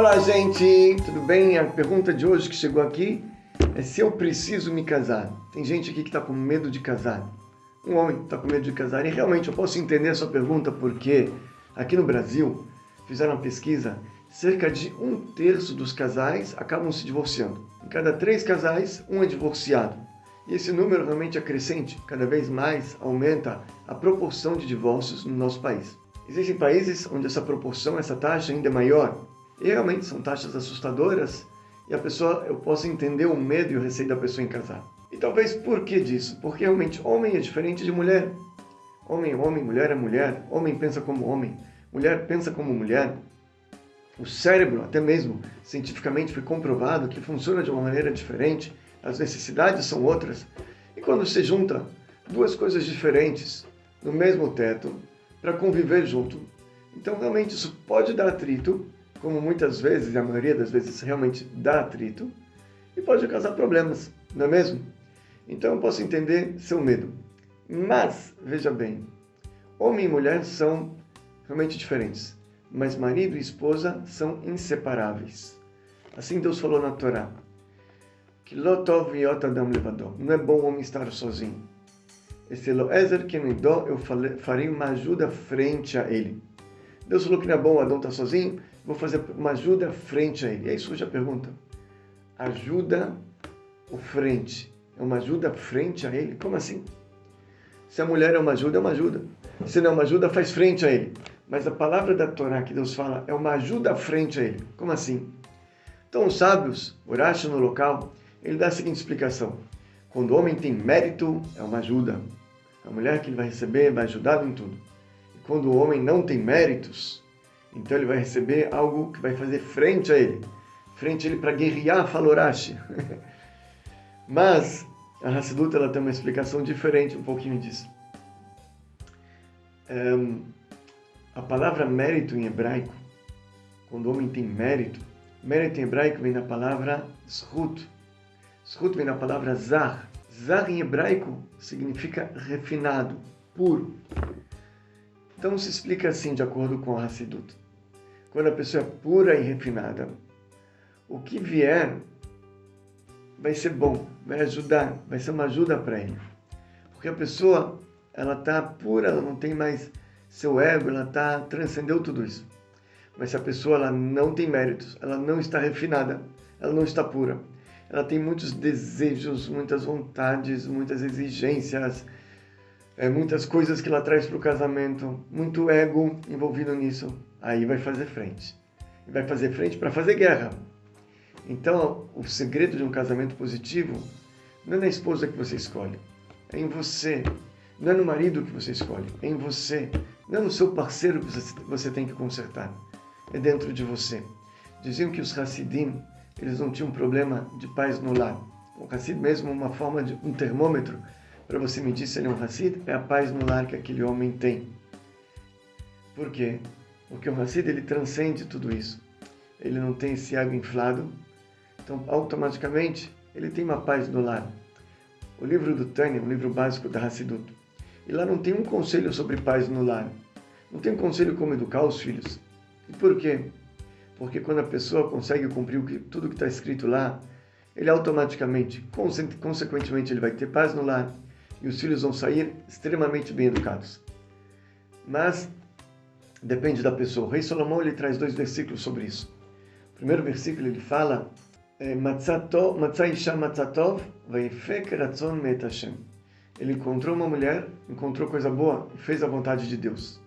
Olá, gente! Tudo bem? A pergunta de hoje que chegou aqui é se eu preciso me casar. Tem gente aqui que está com medo de casar. Um homem está com medo de casar. E realmente eu posso entender a sua pergunta porque aqui no Brasil fizeram uma pesquisa, cerca de um terço dos casais acabam se divorciando. Em cada três casais, um é divorciado. E esse número realmente é crescente, cada vez mais aumenta a proporção de divórcios no nosso país. Existem países onde essa proporção, essa taxa ainda é maior. E realmente são taxas assustadoras e a pessoa, eu posso entender o medo e o receio da pessoa em casar. E talvez por que disso? Porque realmente homem é diferente de mulher. Homem é homem, mulher é mulher. Homem pensa como homem, mulher pensa como mulher. O cérebro, até mesmo cientificamente foi comprovado que funciona de uma maneira diferente, as necessidades são outras. E quando se junta duas coisas diferentes no mesmo teto para conviver junto, então realmente isso pode dar atrito, como muitas vezes, a maioria das vezes realmente dá atrito, e pode causar problemas, não é mesmo? Então eu posso entender seu medo. Mas, veja bem, homem e mulher são realmente diferentes, mas marido e esposa são inseparáveis. Assim Deus falou na Torá, que lotov adam levador, não é bom o homem estar sozinho. Esse Eloezer que me dou, eu farei uma ajuda frente a ele. Deus falou que não é bom o Adão estar sozinho, vou fazer uma ajuda frente a ele. E aí surge a pergunta, ajuda o frente, é uma ajuda frente a ele? Como assim? Se a mulher é uma ajuda, é uma ajuda. Se não é uma ajuda, faz frente a ele. Mas a palavra da Torá que Deus fala é uma ajuda frente a ele. Como assim? Então os sábios, Urashi no local, ele dá a seguinte explicação. Quando o homem tem mérito, é uma ajuda. A mulher que ele vai receber vai ajudar em tudo. E quando o homem não tem méritos, então ele vai receber algo que vai fazer frente a ele. Frente a ele para guerrear, fala Urashi. Mas a Hassidut ela tem uma explicação diferente um pouquinho disso. Um, a palavra mérito em hebraico, quando o homem tem mérito, mérito em hebraico vem da palavra zhut. Zhut vem da palavra zar. Zar em hebraico significa refinado, puro. Então se explica assim, de acordo com a Hassidut. Quando a pessoa é pura e refinada, o que vier vai ser bom, vai ajudar, vai ser uma ajuda para ele. Porque a pessoa, ela está pura, ela não tem mais seu ego, ela tá, transcendeu tudo isso. Mas se a pessoa ela não tem méritos, ela não está refinada, ela não está pura, ela tem muitos desejos, muitas vontades, muitas exigências, é, muitas coisas que ela traz para o casamento, muito ego envolvido nisso, aí vai fazer frente. Vai fazer frente para fazer guerra, então, o segredo de um casamento positivo não é na esposa que você escolhe, é em você. Não é no marido que você escolhe, é em você. Não é no seu parceiro que você tem que consertar, é dentro de você. Diziam que os Hassidim, eles não tinham problema de paz no lar. O Hassid mesmo uma forma de um termômetro para você medir se ele é um Hassid, é a paz no lar que aquele homem tem. Por quê? Porque o Hassid ele transcende tudo isso. Ele não tem esse ego inflado, então, automaticamente, ele tem uma paz no lar. O livro do Tânia, um livro básico da Hassidut, e lá não tem um conselho sobre paz no lar. Não tem um conselho como educar os filhos. E por quê? Porque quando a pessoa consegue cumprir tudo que está escrito lá, ele automaticamente, consequentemente, ele vai ter paz no lar e os filhos vão sair extremamente bem educados. Mas depende da pessoa. O rei Salomão ele traz dois versículos sobre isso. O primeiro versículo ele fala: é, Ele encontrou uma mulher, encontrou coisa boa e fez a vontade de Deus.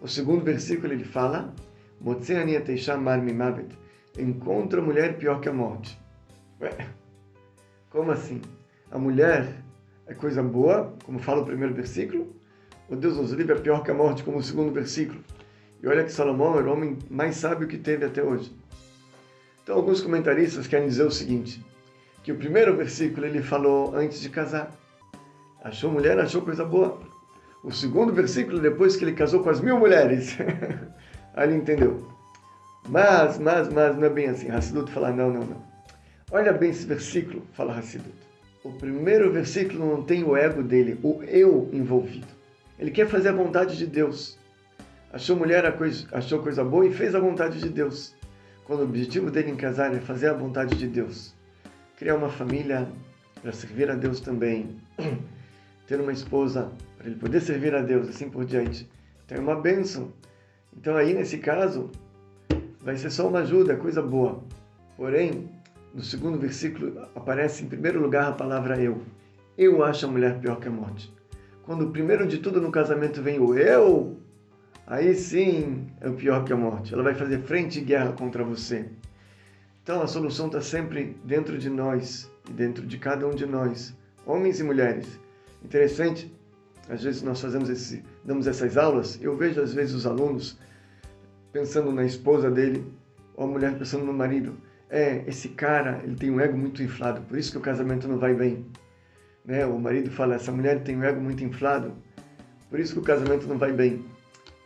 O segundo versículo ele fala: Encontra a mulher pior que a morte. Ué, como assim? A mulher é coisa boa, como fala o primeiro versículo? O Deus nos livre é pior que a morte, como o segundo versículo. E olha que Salomão era o homem mais sábio que teve até hoje. Então, alguns comentaristas querem dizer o seguinte, que o primeiro versículo ele falou antes de casar. Achou mulher, achou coisa boa. O segundo versículo, depois que ele casou com as mil mulheres. Aí ele entendeu. Mas, mas, mas, não é bem assim. Hassidut fala, não, não, não. Olha bem esse versículo, fala Hassidut. O primeiro versículo não tem o ego dele, o eu envolvido. Ele quer fazer a vontade de Deus. Achou mulher, achou coisa boa e fez a vontade de Deus. quando o objetivo dele em casar é fazer a vontade de Deus, criar uma família para servir a Deus também, ter uma esposa para ele poder servir a Deus, assim por diante, tem uma bênção. Então aí nesse caso vai ser só uma ajuda, coisa boa. Porém, no segundo versículo aparece em primeiro lugar a palavra eu. Eu acho a mulher pior que a morte. Quando primeiro de tudo no casamento vem o eu, aí sim é o pior que a morte. Ela vai fazer frente e guerra contra você. Então a solução está sempre dentro de nós e dentro de cada um de nós, homens e mulheres. Interessante, às vezes nós fazemos esse, damos essas aulas, eu vejo às vezes os alunos pensando na esposa dele, ou a mulher pensando no marido. É, esse cara, ele tem um ego muito inflado, por isso que o casamento não vai bem. Né? O marido fala, essa mulher tem um ego muito inflado, por isso que o casamento não vai bem.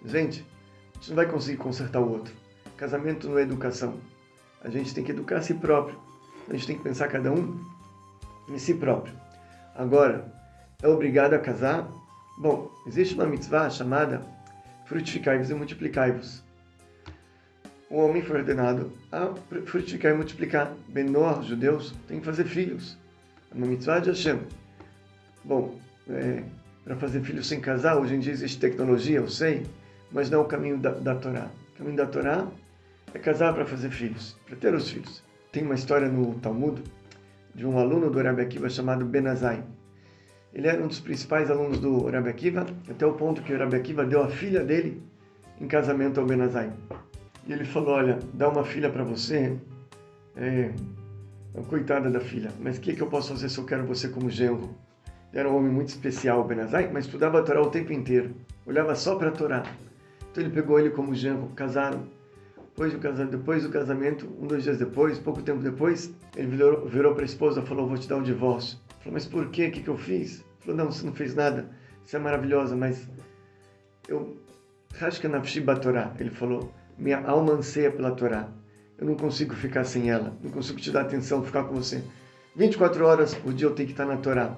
Gente, a gente não vai conseguir consertar o outro. Casamento não é educação. A gente tem que educar a si próprio. A gente tem que pensar cada um em si próprio. Agora, é obrigado a casar? Bom, existe uma mitzvah chamada frutificai-vos e multiplicai-vos. O homem foi ordenado a frutificar e multiplicar. Benor, judeus, tem que fazer filhos. É uma mitzvah de Hashem. Bom, é, para fazer filhos sem casar, hoje em dia existe tecnologia, eu sei, mas não é o caminho da, da Torá. O caminho da Torá é casar para fazer filhos, para ter os filhos. Tem uma história no Talmud de um aluno do Rabbi Akiva chamado Benazai. Ele era um dos principais alunos do Rabbi Akiva, até o ponto que o Rabbi Akiva deu a filha dele em casamento ao Benazai. E ele falou, olha, dá uma filha para você, é, coitada da filha, mas o que, que eu posso fazer se eu quero você como genro? Era um homem muito especial, Benazai, mas estudava a Torá o tempo inteiro, olhava só para a Torá. Então ele pegou ele como genro, casaram. Depois do, casamento, depois do casamento, um, dois dias depois, pouco tempo depois, ele virou, virou para a esposa e falou, vou te dar um divórcio. Falou, mas por quê? O que, que eu fiz? Falou, não, você não fez nada, você é maravilhosa, mas eu... Rashka nafshi Torá. Ele falou, minha alma anseia pela Torá. Eu não consigo ficar sem ela, não consigo te dar atenção, ficar com você. 24 horas por dia eu tenho que estar na Torá.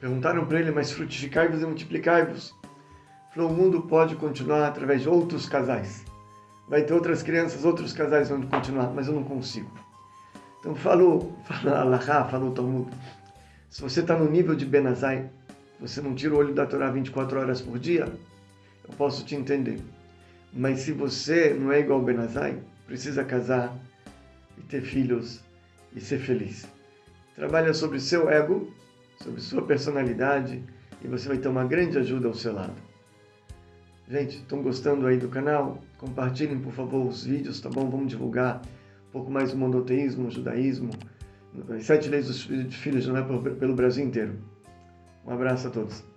Perguntaram para ele, mas frutificai-vos e multiplicai-vos. Falou, o mundo pode continuar através de outros casais vai ter outras crianças, outros casais vão continuar, mas eu não consigo. Então falou, falou Allahá, falou Talmud, se você está no nível de Benazai, você não tira o olho da Torá 24 horas por dia, eu posso te entender. Mas se você não é igual ao Benazai, precisa casar e ter filhos e ser feliz. Trabalha sobre seu ego, sobre sua personalidade e você vai ter uma grande ajuda ao seu lado. Gente, estão gostando aí do canal? Compartilhem, por favor, os vídeos, tá bom? Vamos divulgar um pouco mais do monoteísmo, o judaísmo, sete leis dos filhos não é pelo Brasil inteiro. Um abraço a todos.